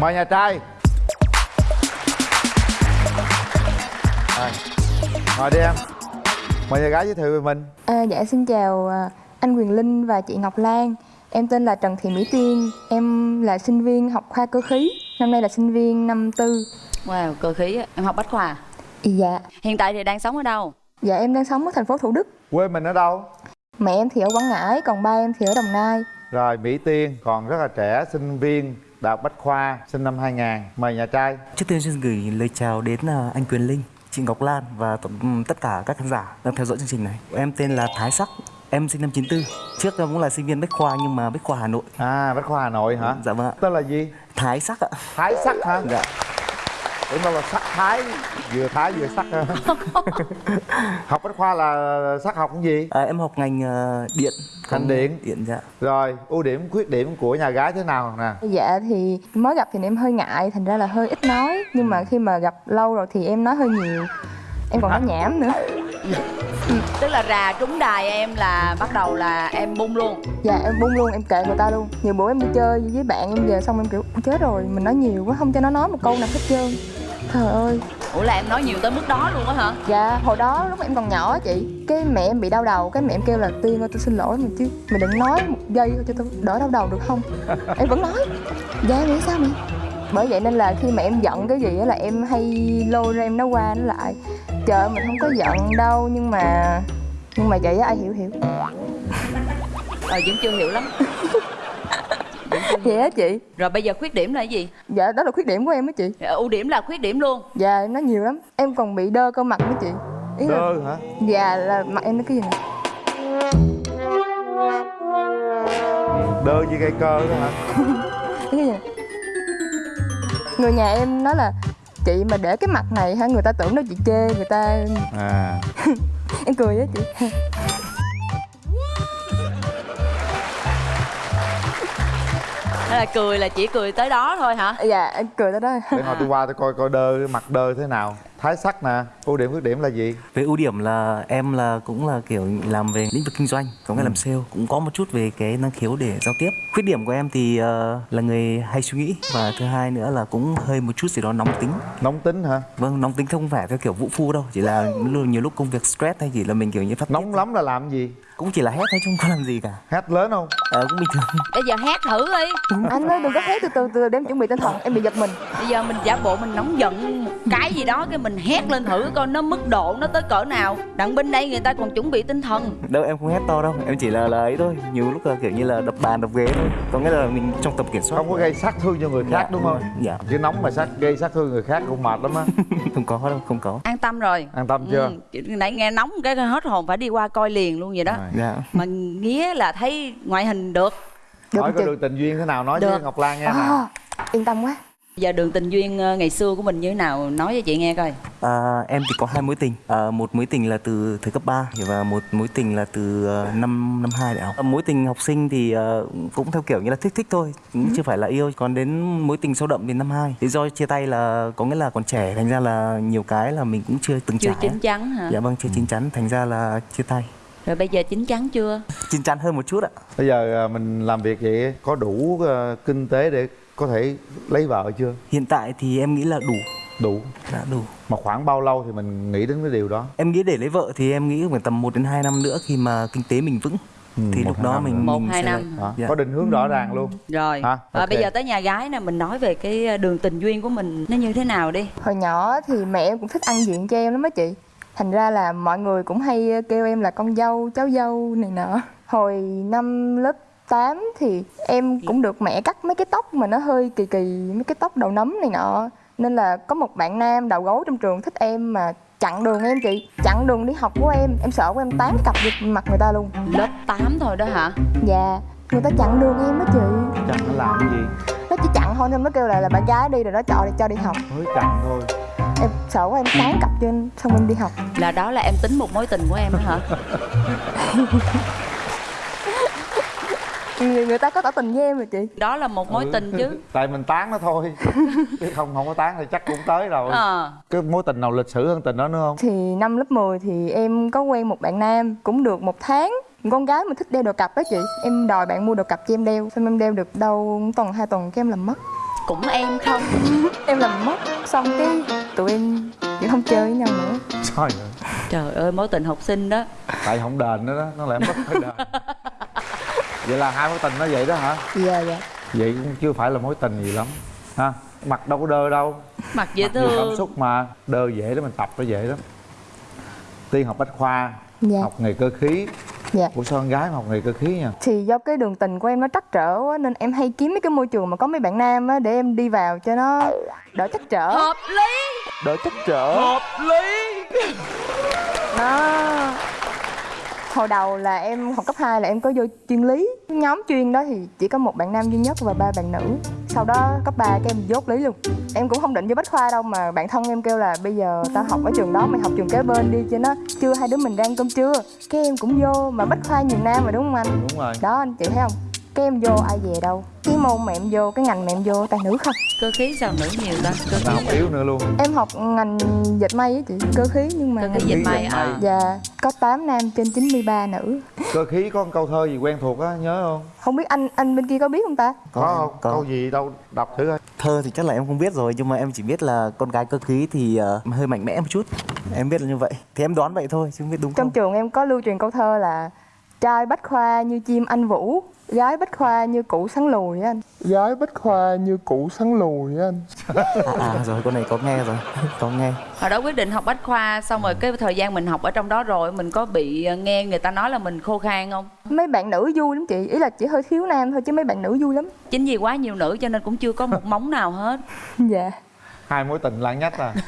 mời nhà trai. Rồi ngồi đi em. Mời nhà gái giới thiệu về mình. À, dạ xin chào à, anh Quyền Linh và chị Ngọc Lan. Em tên là Trần Thị Mỹ Tiên. Em là sinh viên học khoa cơ khí. Năm nay là sinh viên năm tư. Wow, cơ khí á. Em học bách khoa Dạ. Hiện tại thì đang sống ở đâu? Dạ em đang sống ở thành phố Thủ Đức. Quê mình ở đâu? Mẹ em thì ở Quảng Ngãi Còn ba em thì ở Đồng Nai. Rồi mỹ tiên còn rất là trẻ sinh viên đại học bách khoa sinh năm 2000 mời nhà trai Trước tiên xin gửi lời chào đến à, anh Quyền Linh, chị Ngọc Lan và tổng- tất cả các khán giả đang theo dõi chương trình này. Em tên là Thái Sắc, em sinh năm 94. Trước em cũng là sinh viên Bách Khoa nhưng mà Bách Khoa Hà Nội. à bách khoa hà nội hả Dạ vâng ạ. tên là gì Thái Sắc ạ. thái sắc hả Dạ. tưởng đâu là sắc thái. Vừa thái vừa sắc học bách khoa là sắc học cái gì? À, em học ngành à, điện. Ngành điện. Điện dạ. rồi ưu điểm khuyết điểm của nhà gái thế nào nè? Dạ thì mới gặp thì em hơi ngại Thành ra là hơi ít nói. Nhưng mà khi mà gặp lâu rồi thì em nói hơi nhiều. Em còn nói nhảm nữa. Tức là rà trúng đài em là bắt đầu là em bung luôn. Dạ em bung luôn em kệ người ta luôn. Nhiều bữa em đi chơi với bạn em về xong em kiểu "Ôi, Chết rồi mình nói nhiều quá không cho nó nói một câu nào hết trơn Trời ơi. Ủa là em nói nhiều tới mức đó luôn á hả? Dạ, hồi đó lúc em còn nhỏ á chị Cái mẹ em bị đau đầu, cái mẹ em kêu là Tiên ơi tôi xin lỗi mà chứ Mày đừng nói một giây thôi cho tôi đỡ đau đầu được không? Em vẫn nói. Dạ nghĩ sao mẹ Bởi vậy nên là khi mà em giận cái gì á là em hay lôi ra em nói qua nó lại. Trời ơi, mình không có giận đâu nhưng mà Nhưng mà vậy á ai hiểu hiểu. Ờ vẫn chưa hiểu lắm Vậy á chị. Rồi bây giờ khuyết điểm là cái gì? Dạ đó là khuyết điểm của em á chị. Ờ, Ưu điểm là khuyết điểm luôn. Dạ em nói nhiều lắm. Em còn bị đơ cơ mặt nữa chị. Ý là đơ hả? Dạ là mặt em nó cái gì nè. Đơ như cây cơ đó hả? Cái gì người nhà em nói là chị mà để cái mặt này hả? Người ta tưởng nó chị chê người ta. À. Em cười á chị là cười là chỉ cười tới đó thôi hả? dạ em cười tới đó để hồi tôi qua tôi coi coi đơ mặt đơ thế nào thái sắc nè ưu điểm khuyết điểm là gì? Về ưu điểm là em là cũng là kiểu làm về lĩnh vực kinh doanh, có nghĩa làm sale, cũng có một chút về cái năng khiếu để giao tiếp. Khuyết điểm của em thì ờ, là người hay suy nghĩ và thứ hai nữa là cũng hơi một chút gì đó nóng tính. nóng tính hả? Vâng, nóng tính không phải theo kiểu vũ phu đâu, chỉ là nhiều nhiều lúc công việc stress hay chỉ là mình kiểu như phát nóng lắm là làm gì? Cũng chỉ là hét thôi chứ không có làm gì cả. hát lớn không? Ờ, cũng bình thường. Bây giờ hát thử đi. Anh ơi đừng có hét từ từ từ để em chuẩn bị tinh thần. Em bị giật mình. Bây giờ mình giả bộ mình nóng giận một cái gì đó Cái mình hét lên thử coi nó mức độ nó tới cỡ nào. Đặng bên đây người ta còn chuẩn bị tinh thần. Đâu em không hét to đâu em chỉ là ấy thôi. Nhiều lúc là kiểu như là đập bàn đập ghế thôi. Có nghĩa là mình trong tầm kiểm soát. Không có gây sát thương cho người khác Dạ, đúng không? dạ. Chứ nóng mà sát gây sát thương người khác cũng mệt lắm á. Không có đâu không có. An tâm rồi. An tâm chưa? Ừ, nãy nghe nóng cái hết hồn phải đi qua coi liền luôn vậy đó. Dạ. Mà nghĩa là thấy ngoại hình được. Được hỏi có đường tình duyên thế nào nói Được. với ngọc lan nghe à, yên tâm quá Giờ đường tình duyên ờ, ngày xưa của mình như thế nào? Nói cho chị nghe coi. À, em thì có hai mối tình. À, một mối tình là từ thời cấp 3 và một mối tình là từ uh, năm năm hai đại học. À, mối tình học sinh thì ờ, cũng theo kiểu như là thích thích thôi cũng chưa phải là yêu. Còn đến mối tình sâu đậm thì năm hai. Lý do chia tay là có nghĩa là còn trẻ thành ra là nhiều cái là mình cũng chưa từng Chưa trải chín chắn hả? Dạ vâng chưa chín chắn thành ra là chia tay. Rồi bây giờ chín chắn chưa? Chín chắn hơn một chút ạ. Bây giờ à, mình làm việc vậy có đủ kinh tế để có thể lấy vợ chưa? Hiện tại thì em nghĩ là đủ. Đủ. Đã đủ. Mà khoảng bao lâu thì mình nghĩ đến cái điều đó? Em nghĩ để lấy vợ thì em nghĩ khoảng tầm 1 đến 2 năm nữa khi mà kinh tế mình vững. Ừ, thì lúc đó năm mình. Một, mình hai sẽ năm. Dạ. có định hướng rõ ràng luôn. Rồi. Hả? Và Ok. bây giờ tới nhà gái nè Mình nói về cái ờ, đường tình duyên của mình Nó như thế nào đi. Hồi nhỏ thì mẹ em cũng thích ăn diện cho em lắm á chị. Thành ra là mọi người cũng hay kêu em là con dâu cháu dâu này nọ. Hồi năm lớp 8 thì em cũng được mẹ cắt mấy cái tóc mà nó hơi kỳ kỳ mấy cái tóc đầu nấm này nọ. Nên là có một bạn nam đầu gấu trong trường thích em mà chặn đường em chị chặn đường đi học của em. Em sợ của em tán cặp vô mặt người ta luôn. Lớp 8 thôi đó hả? Dạ người ta chặn đường em á chị. Chẳng nó làm cái gì? Nó chỉ chặn thôi nên mới kêu là là bạn gái đi rồi nó cho cho đi học. Mới chặn thôi. Em sợ quá em tán cặp cho em xong em đi học. Là đó là em tính một mối tình của em đó hả người, người ta có tỏ tình với em rồi chị. Đó là một mối Ừ. tình chứ. Tại mình tán nó thôi. Chứ không không có tán thì chắc cũng tới rồi. Ờ. Cái mối tình nào lịch sử hơn tình đó nữa không? Thì năm lớp 10 thì em có quen một bạn nam cũng được một tháng. Con gái mà thích đeo đồ cặp đó chị. Em đòi bạn mua đồ cặp cho em đeo. Xong em đeo được đâu tuần hai tuần cái em làm mất. Cũng em không. Em làm mất. Xong cái tụi em chỉ không chơi với nhau nữa. Trời ơi. Trời ơi mối tình học sinh đó. Tại không đền nữa đó. Nó lại mất phải đền vậy là hai mối tình nó vậy đó hả? Dạ dạ. Vậy cũng chưa phải là mối tình gì lắm ha? Mặt đâu có đơ đâu. Mặt dễ Mặt nhiều cảm thương xúc mà. Đơ dễ đó mình tập nó dễ lắm. Tiên học bách khoa dạ. học nghề cơ khí. Dạ. Của sao con gái mà học nghề cơ khí nha thì do cái đường tình của em nó trắc trở quá nên em hay kiếm mấy cái môi trường mà có mấy bạn nam á để em đi vào cho nó đỡ trắc trở. Hợp lý. Đỡ chắc trở. Hợp lý. Nó hồi đầu là em học cấp 2 là em có vô chuyên lý. Nhóm chuyên đó thì chỉ có một bạn nam duy nhất và ba bạn nữ. Sau đó cấp 3 cái em dốt lý luôn. Em cũng không định vô bách khoa đâu mà bạn thân em kêu là bây giờ tao học ở trường đó mày học trường kế bên đi cho nó chưa hai đứa mình đang cơm trưa. Cái em cũng vô mà bách khoa nhiều nam mà đúng không anh? Đúng rồi. Đó anh chị thấy không cái em vô ai về đâu? Cái môn mà em vô cái ngành mà em vô toàn nữ không. Cơ khí sao nữ nhiều ta? Cơ khí học yếu nữa luôn. Em học ngành dệt may á chị cơ khí nhưng mà cơ khí dệt may à? dạ có 8 nam trên 93 nữ. Cơ khí có một câu thơ gì quen thuộc á nhớ không? Không biết anh anh bên kia có biết không ta? Có không? có. câu gì đâu đọc thử coi. Thơ thì chắc là em không biết rồi nhưng mà em chỉ biết là con gái cơ khí thì ờ, hơi mạnh mẽ một chút. Em biết là như vậy. Thì em đoán vậy thôi chứ không biết đúng trong không? trường em có lưu truyền câu thơ là trai bách khoa như chim anh vũ gái bách khoa như cụ sắn lùi á anh. Gái bách khoa như củ sắn lùi á anh. À, à rồi con này có nghe rồi có nghe. Hồi đó quyết định học bách khoa xong rồi cái thời gian mình học ở trong đó rồi mình có bị ờ, nghe người ta nói là mình khô khan không? Mấy bạn nữ vui lắm chị ý là chỉ hơi thiếu nam thôi chứ mấy bạn nữ vui lắm. Chính vì quá nhiều nữ cho nên cũng chưa có một móng nào hết. Dạ hai mối tình lãng nhách à?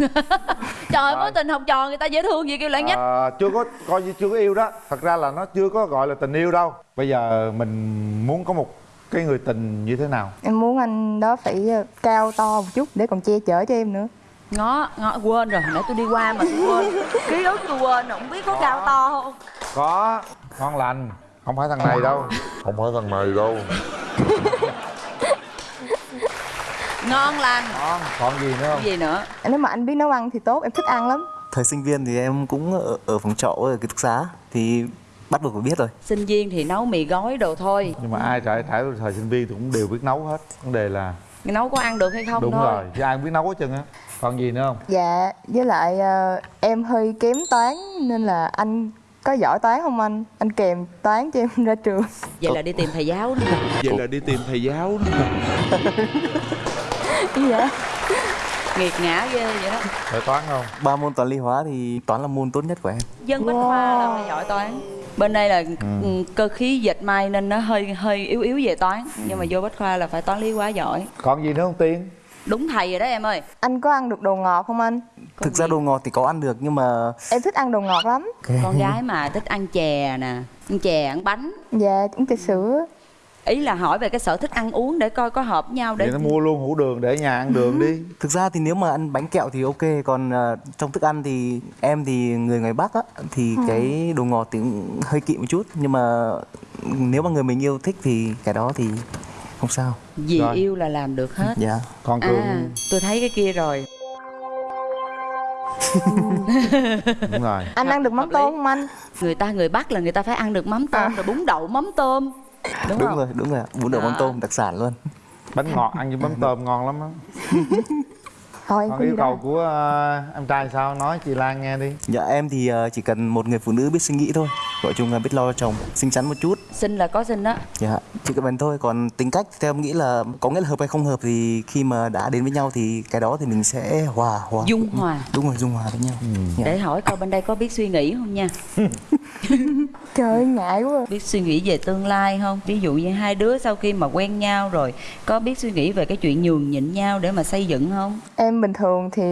Trời ơi mối tình học trò người ta dễ thương gì kêu lãng nhách Ờ, chưa có coi như chưa có yêu đó. Thật ra là nó chưa có gọi là tình yêu đâu. Bây giờ mình muốn có một cái người tình như thế nào? Em muốn anh đó phải ờ, cao to một chút để còn che chở cho em nữa. Ngó ngó quên rồi hồi nãy tôi đi qua mà tôi quên. Ký ức tôi quên không biết có. cao to không? Có. Ngon lành. Không phải thằng này đâu. Không phải thằng này đâu ngon lành. Ngon còn gì nữa không? Gì nữa? Nếu mà anh biết nấu ăn thì tốt em thích ăn lắm. Thời sinh viên thì em cũng ở, ở phòng trọ ở ký túc xá thì bắt buộc phải biết rồi. Sinh viên thì nấu mì gói đồ thôi. Nhưng mà ai trải trải thời sinh viên thì cũng đều biết nấu hết. Vấn đề là nấu có ăn được hay không đúng thôi. rồi chứ ai cũng biết nấu hết trơn á. Còn gì nữa không? Dạ với lại ờ, em hơi kém toán nên là anh có giỏi toán không anh? Anh kèm toán cho em ra trường. Vậy là đi tìm thầy giáo nữa Vậy là đi tìm thầy giáo đó dạ nghiệt ngã ghê vậy đó. Phải toán không? Ba môn toán lý hóa thì toán là môn tốt nhất của em. Dân bách khoa là phải giỏi toán. Bên đây là ừ, cơ khí dệt may nên nó hơi hơi yếu yếu về toán. Nhưng mà vô bách khoa là phải toán lý quá giỏi. Còn gì nữa không tiên? Đúng thầy rồi đó em ơi. Anh có ăn được đồ ngọt không anh? Thực ra đồ ngọt thì có ăn được nhưng mà em thích ăn đồ ngọt lắm. Con gái mà thích ăn chè nè. Ăn chè ăn bánh. Dạ uống trà sữa ý là hỏi về cái sở thích ăn uống để coi có hợp nhau để vậy nó mua luôn hũ đường để nhà ăn đường đi. Thực ra thì nếu mà ăn bánh kẹo thì ok còn ờ, trong thức ăn thì em thì người ngoài bắc á thì cái đồ ngọt thì cũng hơi kỵ một chút. Nhưng mà nếu mà người mình yêu thích thì cái đó thì không sao. Vì Rồi. yêu là làm được hết. Dạ. Còn cường? À tôi thấy cái kia rồi. Đúng rồi. Anh ăn được mắm tôm không anh? Người ta người bắc là người ta phải ăn được mắm tôm rồi bún đậu mắm tôm đúng, đúng không? rồi đúng rồi bún đậu mắm À. tôm đặc sản luôn. Bánh ngọt ăn với mắm tôm ngon lắm á. Thôi còn yêu cầu đâu. của ờ, em trai sao? Nói chị Lan nghe đi. Dạ em thì ờ, chỉ cần một người phụ nữ biết suy nghĩ thôi gọi chung là biết lo cho chồng. Xinh xắn một chút. Xin là có xin đó dạ chỉ cần vậy thôi. Còn tính cách theo em nghĩ là có nghĩa là hợp hay không hợp thì khi mà đã đến với nhau thì cái đó thì mình sẽ hòa hòa. Dung hòa. Đúng rồi dung hòa với nhau. Dạ. để hỏi coi bên đây có biết suy nghĩ không nha. Trời ơi, ngại quá. Biết suy nghĩ về tương lai không? Ví dụ như hai đứa sau khi mà quen nhau rồi có biết suy nghĩ về cái chuyện nhường nhịn nhau để mà xây dựng không? Em bình thường thì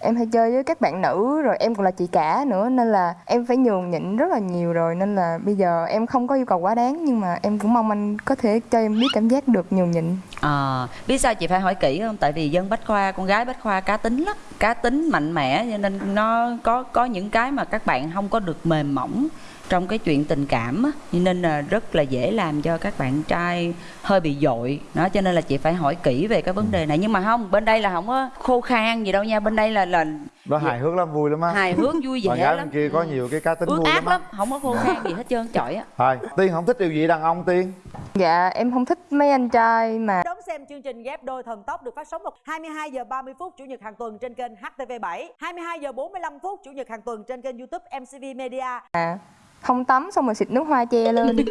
em hay chơi với các bạn nữ, rồi em còn là chị cả nữa, nên là em phải nhường nhịn rất là nhiều rồi. Nên là bây giờ em không có yêu cầu quá đáng, nhưng mà em cũng mong anh có thể cho em biết cảm giác được nhường nhịn. À biết sao chị phải hỏi kỹ không? Tại vì dân bách khoa, con gái bách khoa cá tính lắm, cá tính mạnh mẽ, cho nên nó có có những cái mà các bạn không có được mềm mỏng trong cái chuyện tình cảm á cho nên là rất là dễ làm cho các bạn trai hơi bị dội. Đó cho nên là chị phải hỏi kỹ về cái vấn đề này. Nhưng mà không bên đây là không có khô khan gì đâu nha. Bên đây là là đó hài hước lắm vui lắm á. Hài hước vui vẻ gái lắm. bên kia có nhiều cái cá tính ước vui ác lắm á. lắm không có khô khan gì hết trơn chọi á. Thôi tiên không thích điều gì đàn ông tiên? Dạ em không thích mấy anh trai mà Đón xem chương trình ghép đôi thần tốc được phát sóng vào 22 giờ 30 phút chủ nhật hàng tuần trên kênh HTV7, 22 giờ 45 phút chủ nhật hàng tuần trên kênh YouTube MCV Media. Không tắm xong rồi xịt nước hoa che lên.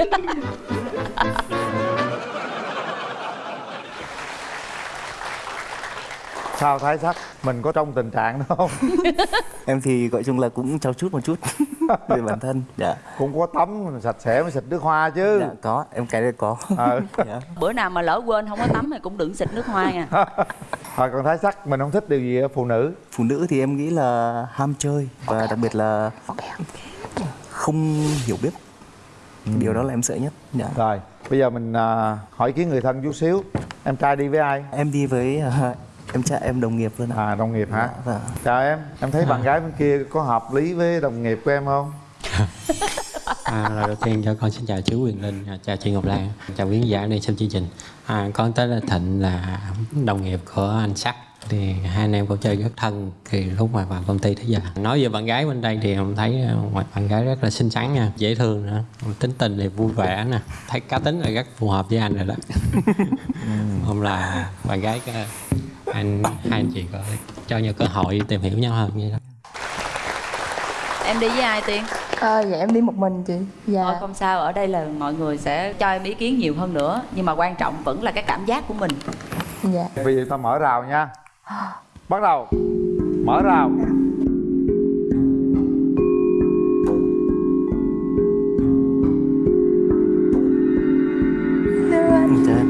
Sao thái sắc? Mình có trong tình trạng đó không? Em thì gọi chung là cũng trau chút một chút về bản thân dạ. Cũng có tắm sạch sẽ mới xịt nước hoa chứ. Dạ có. Em cái đấy có. Ờ. dạ. bữa nào mà lỡ quên không có tắm thì cũng đừng xịt nước hoa nha. Rồi còn thái sắc mình không thích điều gì ở phụ nữ. Phụ nữ thì em nghĩ là ham chơi và đặc biệt là không hiểu biết. Điều đó là em sợ nhất. Dạ. rồi bây giờ mình à, hỏi ý kiến người thân chút xíu. Em trai đi với ai? Em đi với à, em trai em đồng nghiệp luôn ạ. À đồng nghiệp hả? Dạ, vâng. chào em. Em thấy bạn gái bên kia có hợp lý với đồng nghiệp của em không? À, lời đầu tiên cho con xin chào chú Quyền Linh, à, chào chị Ngọc Lan, chào quý khán giả đang xem chương trình. À, con tới là Thịnh là đồng nghiệp của anh Sắc thì hai anh em cũng chơi rất thân thì lúc mà vào công ty tới giờ. Nói về bạn gái bên đây thì em thấy à, ngoài bạn gái rất là xinh xắn nha dễ thương nữa tính tình thì vui vẻ nè thấy cá tính là rất phù hợp với anh rồi đó. Hôm là bạn gái à, anh hai anh chị có cho nhau cơ hội tìm hiểu nhau hơn vậy đó. Em đi với ai tiên? Ờ, dạ em đi một mình chị. Dạ. Thôi không sao ở đây là mọi người sẽ cho em ý kiến nhiều hơn nữa nhưng mà quan trọng vẫn là cái cảm giác của mình. Dạ. Bây giờ ta mở rào nha bắt đầu. Mở rào. Dạ.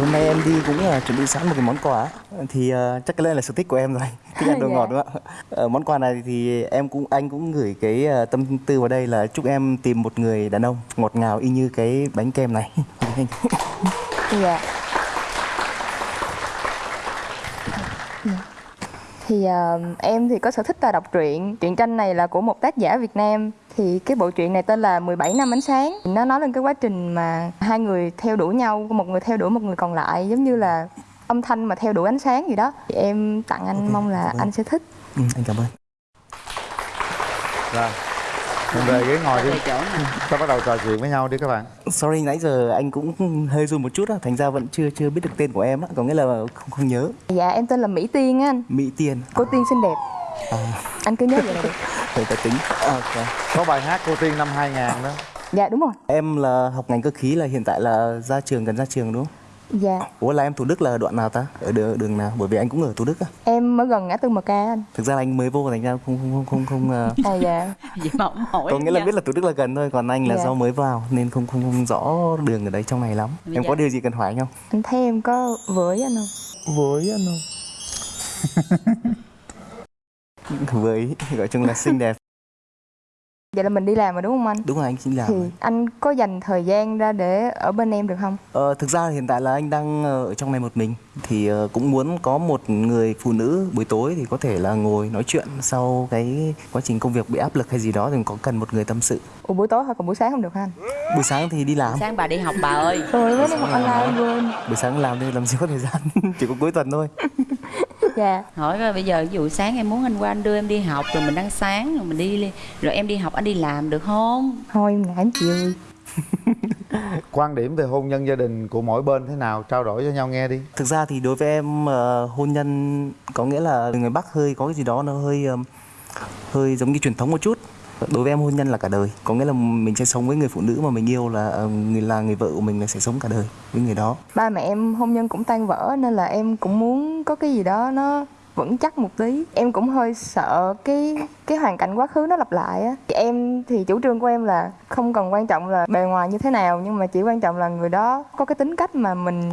Hôm nay em đi cũng là chuẩn bị sẵn một cái món quà thì ờ, chắc cái này là sở thích của em rồi. Thích ăn đồ Dạ. ngọt đúng không ạ? Ờ, món quà này thì em cũng anh cũng gửi cái ờ, tâm tư vào đây là chúc em tìm một người đàn ông ngọt ngào y như cái bánh kem này. Dạ. Dạ. Thì ờ, em thì có sở thích là đọc truyện. Truyện tranh này là của một tác giả Việt Nam. Thì cái bộ truyện này tên là 17 năm ánh sáng. Nó nói lên cái quá trình mà hai người theo đuổi nhau một người theo đuổi một người còn lại giống như là âm thanh mà theo đuổi ánh sáng gì đó. Thì em tặng anh Ok, mong là anh sẽ thích. Ừ, anh cảm ơn. Rồi mình về ghế ngồi đi. Ta bắt đầu trò chuyện với nhau đi các bạn. Sorry nãy giờ anh cũng hơi run một chút á. Thành ra vẫn chưa chưa biết được tên của em á. Có nghĩa là không không nhớ. Dạ em tên là Mỹ Tiên á anh. Mỹ Tiên. Cô Tiên xinh đẹp. Anh cứ nhớ vậy là được. Người ta tính. À, ok. có bài hát cô tiên năm 2000 đó. Dạ đúng rồi. Em là học ngành cơ khí là hiện tại là ra trường gần ra trường đúng không dạ Ủa là em Thủ Đức là đoạn nào ta? Ở đường, đường nào? Bởi vì anh cũng ở Thủ Đức á. em ở gần ngã tư MK anh Thực ra là anh mới vô thành ra không không không không, không ờ, à dạ vậy mà không hỏi có nghĩa là biết là Thủ Đức là gần thôi, còn anh là Dạ. do mới vào nên không không không rõ đường ở đấy trong này lắm. Bây Em có điều gì cần hỏi anh không? anh thấy em có với anh không Với anh không? Với gọi chung là xinh đẹp. Vậy là mình đi làm rồi đúng không anh Đúng rồi anh xin làm. thì rồi. anh có dành thời gian ra để ở bên em được không Ờ, thực ra hiện tại là anh đang ờ, ở trong này một mình thì ờ, cũng muốn có một người phụ nữ buổi tối thì có thể là ngồi nói chuyện sau cái quá trình công việc bị áp lực hay gì đó thì có cần một người tâm sự. Ủa buổi tối hoặc còn buổi sáng không được hả anh Buổi sáng thì đi làm, sáng bà đi học bà ơi rồi mới đi học online quên buổi sáng làm thì làm gì có thời gian, chỉ có cuối tuần thôi. Dạ. Hỏi coi bây giờ ví dụ sáng em muốn anh qua anh đưa em đi học rồi mình ăn sáng rồi mình đi rồi em đi học anh đi làm được không? Thôi em ngại anh chị ơi quan điểm về hôn nhân gia đình của mỗi bên thế nào? Trao đổi cho nhau nghe đi. Thực ra thì đối với em ờ, hôn nhân có nghĩa là người Bắc hơi có cái gì đó nó hơi ờm, hơi giống như truyền thống một chút. Đối với em hôn nhân là cả đời, có nghĩa là mình sẽ sống với người phụ nữ mà mình yêu là ờ, người là người vợ của mình là sẽ sống cả đời với người đó. ba mẹ em hôn nhân cũng tan vỡ nên là em cũng muốn có cái gì đó nó vững chắc một tí. Em cũng hơi sợ cái cái hoàn cảnh quá khứ nó lặp lại á. Thì em thì chủ trương của em là không cần quan trọng là bề ngoài như thế nào nhưng mà chỉ quan trọng là người đó có cái tính cách mà mình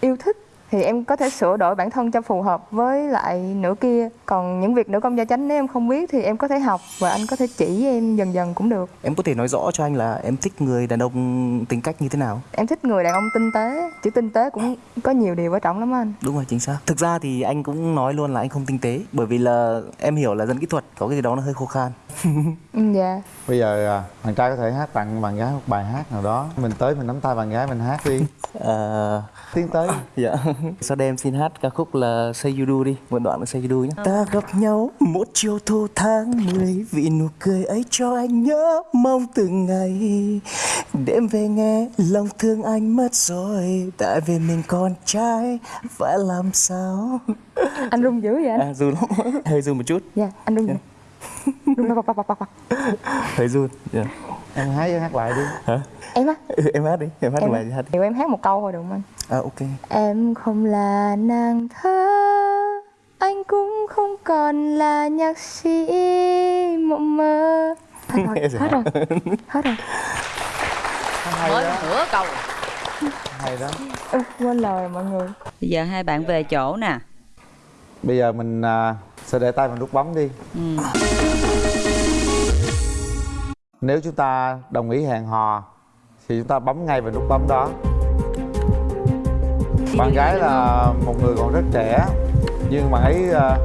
yêu thích. Thì em có thể sửa đổi bản thân cho phù hợp với lại nửa kia còn những việc nữ công gia chánh nếu em không biết thì em có thể học và anh có thể chỉ em dần dần cũng được Em có thể nói rõ cho anh là em thích người đàn ông tính cách như thế nào? em thích người đàn ông tinh tế chữ tinh tế cũng có nhiều điều quan trọng lắm anh Đúng rồi chính xác. Thực ra thì anh cũng nói luôn là anh không tinh tế bởi vì là em hiểu là dân kỹ thuật có cái gì đó nó hơi khô khan. ừ, dạ bây giờ à, bạn trai có thể hát tặng bạn gái một bài hát nào đó mình tới mình nắm tay bạn gái mình hát đi Ờ, tiến tới Dạ. Sau đây em xin hát ca khúc là Say You Do đi, một đoạn của Say You Do nhé. Ta gặp nhau một chiều thu tháng mười vì nụ cười ấy cho anh nhớ. Mong từng ngày đêm về nghe lòng thương anh mất rồi. Tại vì mình con trai phải làm sao? Anh run dữ vậy anh? À run lắm. Hơi run một chút. Dạ anh run run bọc bọc bọc bọc bọc hơi run dạ. em hãy hát lại đi. Hả? Em á? Ừ, em hát đi em hát em bài hát đi. Thì em hát một câu thôi được không anh? À ok. Em không là nàng thơ Anh cũng không còn là nhạc sĩ mộng mơ. Hết rồi, hết rồi, hết rồi. Hay mới đó. nửa câu hay đó. Ui, Quên lời rồi mọi người. Bây giờ hai bạn về chỗ nè. Bây giờ mình à, sẽ để tay vào nút bấm đi. Ừ. nếu chúng ta đồng ý hẹn hò thì chúng ta bấm ngay vào nút bấm đó. Bạn gái là một người còn rất trẻ nhưng bạn ấy à,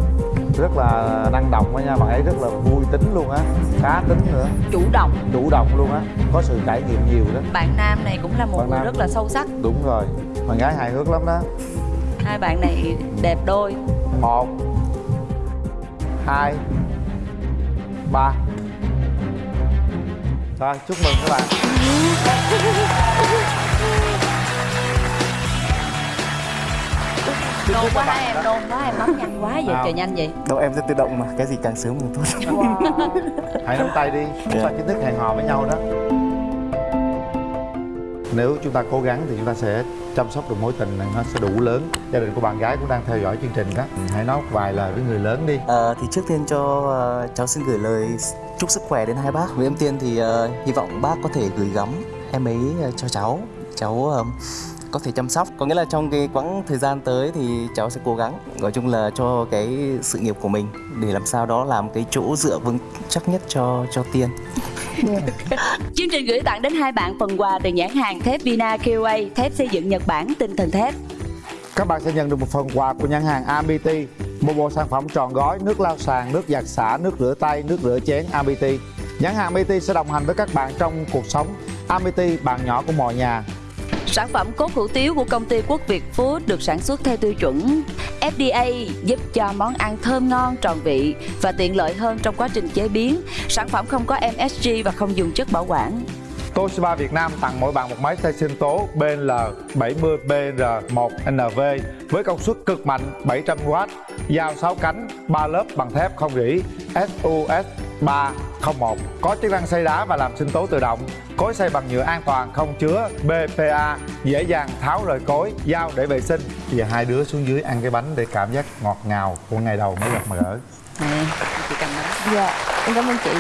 rất là năng động đó nha bạn ấy rất là vui tính luôn á cá tính nữa. Chủ động. Chủ động luôn á có sự trải nghiệm nhiều đó bạn nam này cũng là một Bạn người nam. rất là sâu sắc. Đúng rồi bạn gái hài hước lắm đó. Hai bạn này đẹp đôi. Một hai ba. Rồi chúc mừng các bạn nôn quá hai em nôn quá em bấm nhanh quá vậy trời nhanh vậy. Đâu em sẽ tự động mà cái gì càng sớm càng tốt. Hãy nắm tay đi chúng ta chính thức hẹn hò với nhau đó. Nếu chúng ta cố gắng thì chúng ta sẽ chăm sóc được mối tình này nó sẽ đủ lớn. Gia đình của bạn gái cũng đang theo dõi chương trình đó. Hãy nói vài lời với người lớn đi. Ờ, thì trước tiên cho ờ, cháu xin gửi lời chúc sức khỏe đến hai bác. Với em Tiên thì ờ, hy vọng bác có thể gửi gắm em ấy ờ, cho cháu. Cháu ờ, có thể chăm sóc. Có nghĩa là trong cái quãng thời gian tới thì cháu sẽ cố gắng. Nói chung là cho cái sự nghiệp của mình để làm sao đó làm cái chỗ dựa vững chắc nhất cho cho Tiên. chương trình gửi tặng đến hai bạn phần quà từ nhãn hàng thép Vina QA thép xây dựng Nhật Bản tinh thần thép các bạn sẽ nhận được một phần quà của nhãn hàng AMBT một bộ sản phẩm tròn gói nước lau sàn nước giặt xả nước rửa tay nước rửa chén AMBT nhãn hàng AMBT sẽ đồng hành với các bạn trong cuộc sống AMBT bạn nhỏ của mọi nhà Sản phẩm cốt hủ tiếu của công ty Quốc Việt Food được sản xuất theo tiêu chuẩn FDA giúp cho món ăn thơm ngon, tròn vị và tiện lợi hơn trong quá trình chế biến. Sản phẩm không có MSG và không dùng chất bảo quản. Toshiba Việt Nam tặng mỗi bạn một máy xay sinh tố BL 70BR1NV với công suất cực mạnh 700W, dao 6 cánh, 3 lớp bằng thép không rỉ, SUS3. 301 có chức năng xay đá và làm sinh tố tự động. Cối xay bằng nhựa an toàn không chứa BPA dễ dàng tháo rời cối dao để vệ sinh. Bây giờ hai đứa xuống dưới ăn cái bánh để cảm giác ngọt ngào của ngày đầu mới gặp mà gỡ Nè, chị cầm nó. Dạ, em cảm ơn chị